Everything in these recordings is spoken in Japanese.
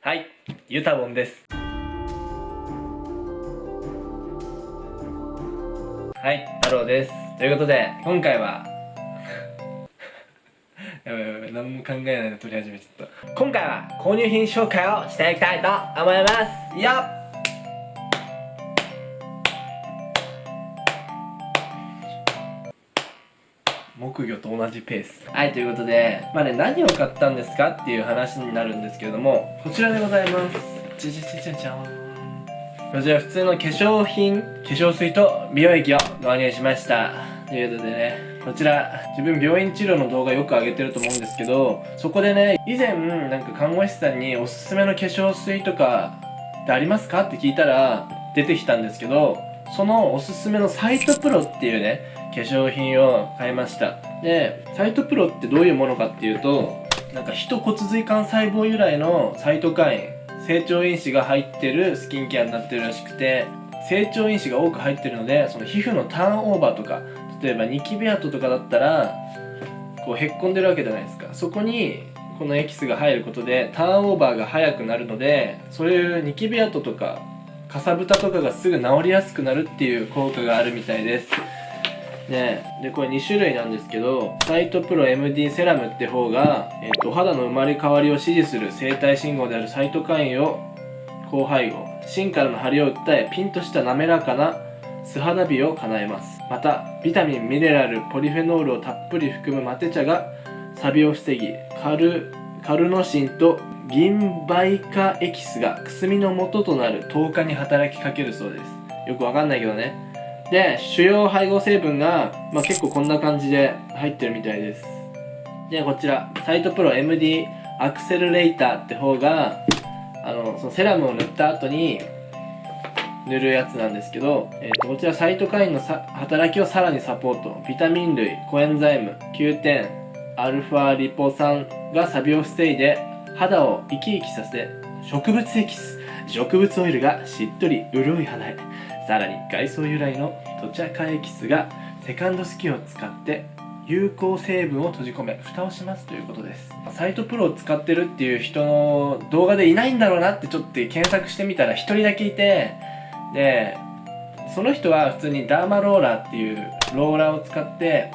はいゆたぼんです。はい太郎です。ということで今回は やばいやばい何も考えないで撮り始めちゃった。今回は購入品紹介をしていきたいと思います。よっ木魚と同じペース。はいということでまあね何を買ったんですかっていう話になるんですけれどもこちらでございます。じゃじゃじゃじゃじゃんこちら普通の化粧品化粧水と美容液を導入しました。ということでねこちら自分病院治療の動画よく上げてると思うんですけどそこでね以前なんか看護師さんにおすすめの化粧水とかってありますかって聞いたら出てきたんですけどそのおすすめのサイトプロっていうね化粧品を買いました。でサイトプロってどういうものかっていうとなんか人骨髄幹細胞由来のサイトカイン成長因子が入ってるスキンケアになってるらしくて成長因子が多く入ってるのでその皮膚のターンオーバーとか例えばニキビ跡とかだったらこうへっこんでるわけじゃないですか。そこにこのエキスが入ることでターンオーバーが早くなるのでそういうニキビ跡とかかさぶたとかがすぐ治りやすくなるっていう効果があるみたいです。ね。でこれ2種類なんですけどサイトプロ MD セラムって方が、えっと、肌の生まれ変わりを指示する生体信号であるサイトカインを高配合芯からの張りを訴えピンとした滑らかな素肌美を叶えます。またビタミンミネラルポリフェノールをたっぷり含むマテ茶がサビを防ぎカルカルノシンと銀バイカエキスがくすみの元となる10日に働きかけるそうです。よくわかんないけどね。で主要配合成分が、まあ、結構こんな感じで入ってるみたいです。でこちらサイトプロ MD アクセルレーターって方があのそのセラムを塗った後に塗るやつなんですけど、えー、とこちらサイトカインのさ働きをさらにサポート。ビタミン類コエンザイム9点アルファリポ酸がサビを防いで肌を生き生きさせ植物エキス植物オイルがしっとり潤い肌へさらに外装由来のトチャカエキスがセカンドスキンを使って有効成分を閉じ込め蓋をしますということです。サイトプロを使ってるっていう人の動画でいないんだろうなってちょっと検索してみたら1人だけいてでその人は普通にダーマローラーっていうローラーを使って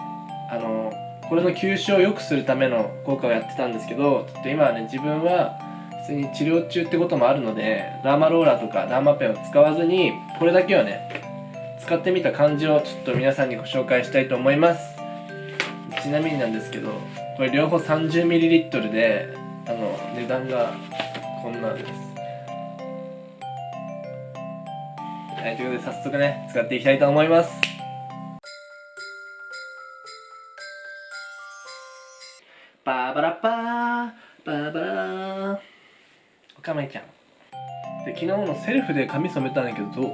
あのこれの吸収を良くするための効果をやってたんですけどちょっと今はね自分は普通に治療中ってこともあるのでダーマローラーとかダーマペンを使わずにこれだけはね使ってみた感じをちょっと皆さんにご紹介したいと思いますちなみになんですけどこれ両方 30ml であの値段がこんなんですはい、ということで早速ね、使っていきたいと思います。バーバラッパー、バーバラー。かまいちゃん。で、昨日のセルフで髪染めたんだけど、どう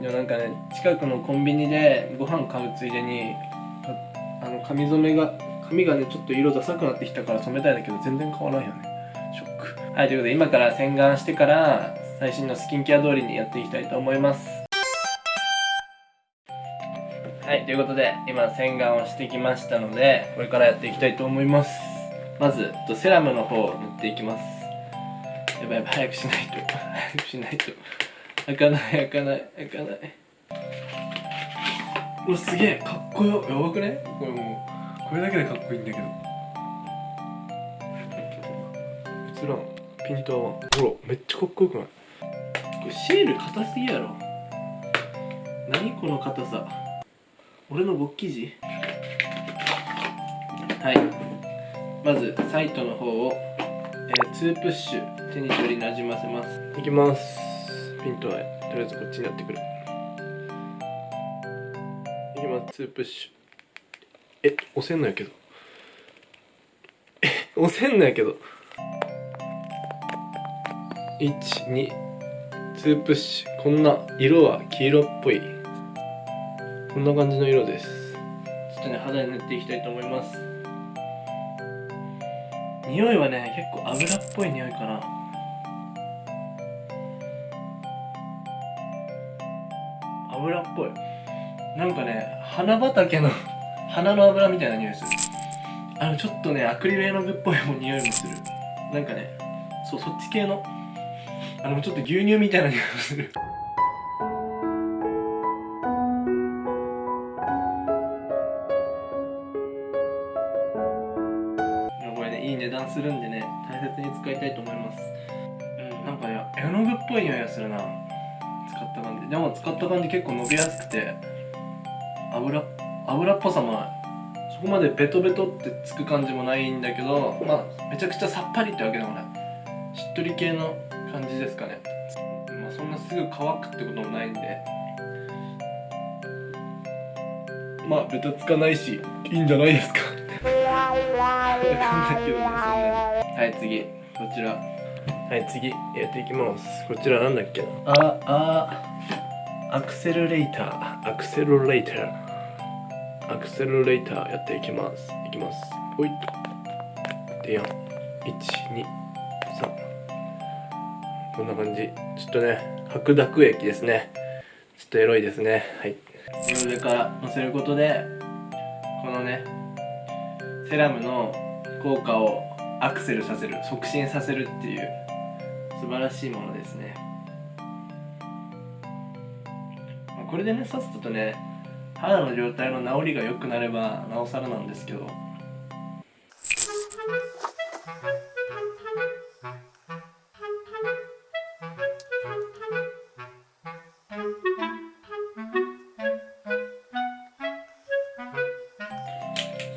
いや、なんかね、近くのコンビニでご飯買うついでに、あの、髪染めが、髪がね、ちょっと色ダサくなってきたから染めたいんだけど、全然変わらんよね。ショック。はい、ということで、今から洗顔してから、最新のスキンケア通りにやっていきたいと思いますはいということで今洗顔をしてきましたのでこれからやっていきたいと思いますまずセラムの方を塗っていきますやばいやばい早くしないと早くしないと開かない開かない開かない？うわすげえかっこよやばくねこれもうこれだけでかっこいいんだけど。映らんピントほらめっちゃかっこよくないこれシール硬すぎやろ何この硬さ俺の勃起時はいまずサイトの方を、えー、2プッシュ手に取りなじませます。いきます。ピントはとりあえずこっちになってくる。いきます。2プッシュ。え押せんのやけど。え押せんのやけど。12 2プッシュ。こんな色は黄色っぽい。こんな感じの色です。ちょっとね肌に塗っていきたいと思います。匂いはね結構油っぽい匂いかな油っぽい。なんかね花畑の 花の油みたいな匂いする。あのちょっとねアクリル絵の具っぽいも匂いもする。なんかねそうそっち系のあのちょっと牛乳みたいな匂いがする。これねいい値段するんでね大切に使いたいと思います。うんなんかね絵の具っぽい匂いがするな。でも使った感じ結構伸びやすくて油油っぽさもそこまでベトベトってつく感じもないんだけどまあめちゃくちゃさっぱりってわけでもない。しっとり系の感じですかね。まあそんなすぐ乾くってこともないんで。まあベタつかないしいいんじゃないですか。わかんないけどねそんなにはい次。こちら。はい次。やっていきます。こちらなんだっけな。ああアクセルレーターアクセルレーター。アクセルレーターやっていきます。いきます。ほいで4 1 2 3こんな感じ。ちょっとね白濁液ですね。ちょっとエロいですね。はい。上から乗せることでこのねセラムの効果をアクセルさせる促進させるっていう素晴らしいものですね。これでねさっさとね肌の状態の治りが良くなればなおさらなんですけど。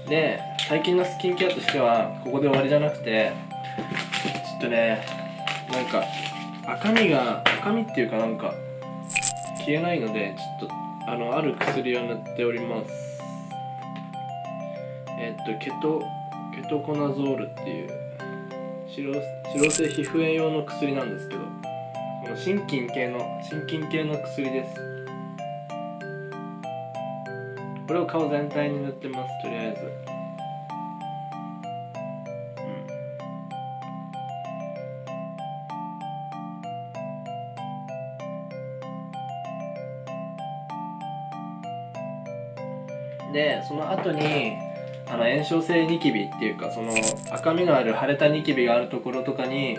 で最近のスキンケアとしてはここで終わりじゃなくてちょっとねなんか赤みが赤みっていうかなんか消えないのでちょっとあのある薬を塗っております。えっとケトケトコナゾールっていう脂肪性皮膚炎用の薬なんですけどこの心筋系の心筋系の薬です。これを顔全体に塗ってますとりあえず。でその後にあの炎症性ニキビっていうかその赤みのある腫れたニキビがあるところとかに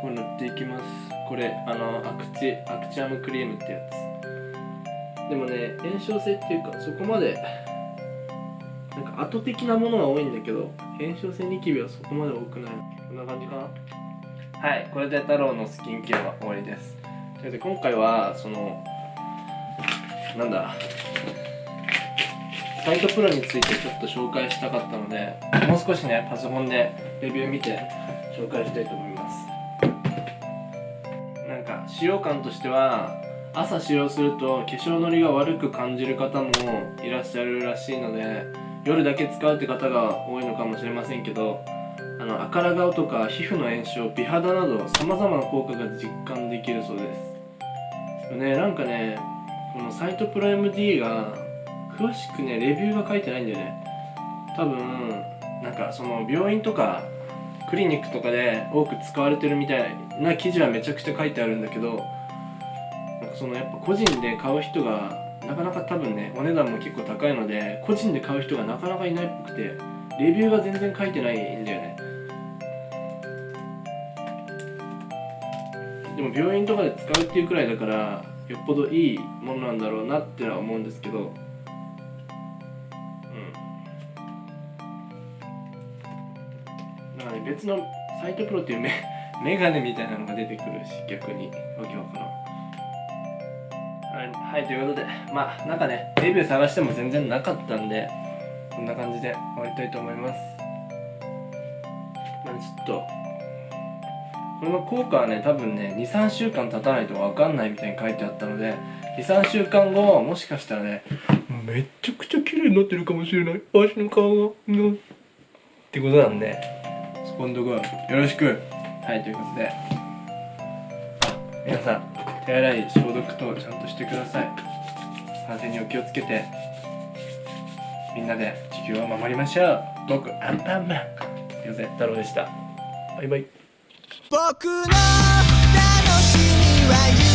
こう塗っていきます。これあのアクチアクチアムクリームってやつ。でもね炎症性っていうかそこまでなんか後的なものは多いんだけど炎症性ニキビはそこまで多くない。こんな感じかな？はいこれで太郎のスキンケアは終わりです。ということで今回はそのなんだ？サイトプロについてちょっと紹介したかったのでもう少しねパソコンでレビュー見て紹介したいと思います。なんか使用感としては朝使用すると化粧のりが悪く感じる方もいらっしゃるらしいので夜だけ使うって方が多いのかもしれませんけどあの赤ら顔とか皮膚の炎症美肌などさまざまな効果が実感できるそうです。ねなんかねこのサイトプロ MD が詳しくねレビューが書いてないんだよね。多分なんかその病院とかクリニックとかで多く使われてるみたいな記事はめちゃくちゃ書いてあるんだけどなんかそのやっぱ個人で買う人がなかなか多分ねお値段も結構高いので個人で買う人がなかなかいないっぽくてレビューが全然書いてないんだよね。でも病院とかで使うっていうくらいだからよっぽどいいものなんだろうなってのは思うんですけど。別のサイトプロっていうメ メガネみたいなのが出てくるし逆にわけわからんはいということでまあなんかねレビュー探しても全然なかったんでこんな感じで終わりたいと思います。まあちょっとこの効果はね多分ね23週間経たないと分かんないみたいに書いてあったので23週間後はもしかしたらねめっちゃくちゃ綺麗になってるかもしれない。足の顔が。うんってことなんで。そこんとこよろしく。はいということで。皆さん手洗い消毒とちゃんとしてください。感染にお気をつけて。みんなで地球を守りましょう。僕アンパンマン。ヨゼ太郎でした。バイバイ。僕の楽しみは